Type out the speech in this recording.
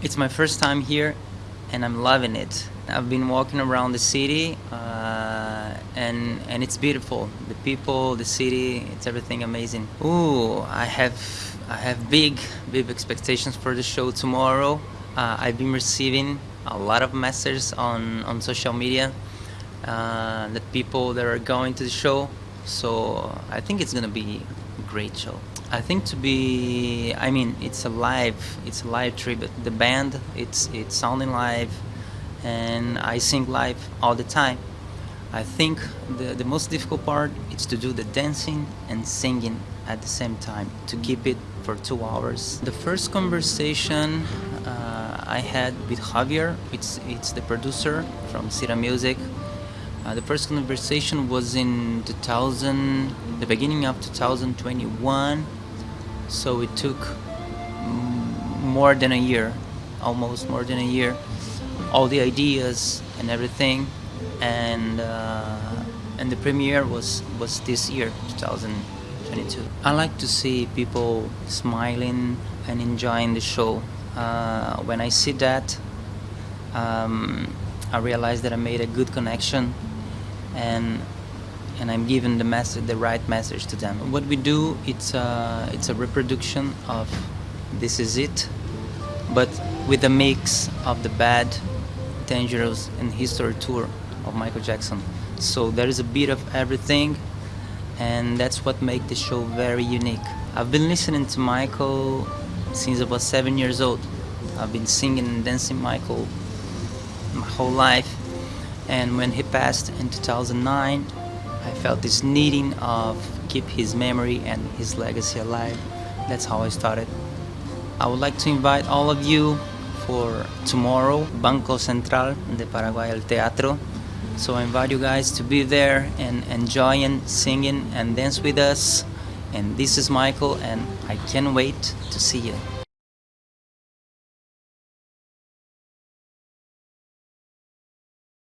It's my first time here and I'm loving it. I've been walking around the city uh, and and it's beautiful. The people, the city, it's everything amazing. Ooh, I have I have big big expectations for the show tomorrow. Uh, I've been receiving a lot of messages on on social media uh, that people that are going to the show. So I think it's gonna be a great show. I think to be, I mean, it's a live, it's a live tribute. The band, it's it's sounding live, and I sing live all the time. I think the the most difficult part is to do the dancing and singing at the same time to keep it for two hours. The first conversation uh, I had with Javier, it's it's the producer from Sira Music. Uh, the first conversation was in 2000, the beginning of 2021 so it took more than a year almost more than a year all the ideas and everything. And uh, and the premiere was was this year 2022 I like to see people smiling and enjoying the show. Uh, when I see that um, I realize that I made a good connection. And and I'm giving the message, the right message to them. What we do, it's a, it's a reproduction of This Is It, but with a mix of the bad, dangerous, and history tour of Michael Jackson. So there is a bit of everything, and that's what makes the show very unique. I've been listening to Michael since I was seven years old. I've been singing and dancing Michael my whole life, and when he passed in 2009, I felt this needing of keep his memory and his legacy alive. That's how I started. I would like to invite all of you for tomorrow, Banco Central de Paraguay El Teatro. So I invite you guys to be there and enjoying singing and dance with us. And this is Michael and I can't wait to see you.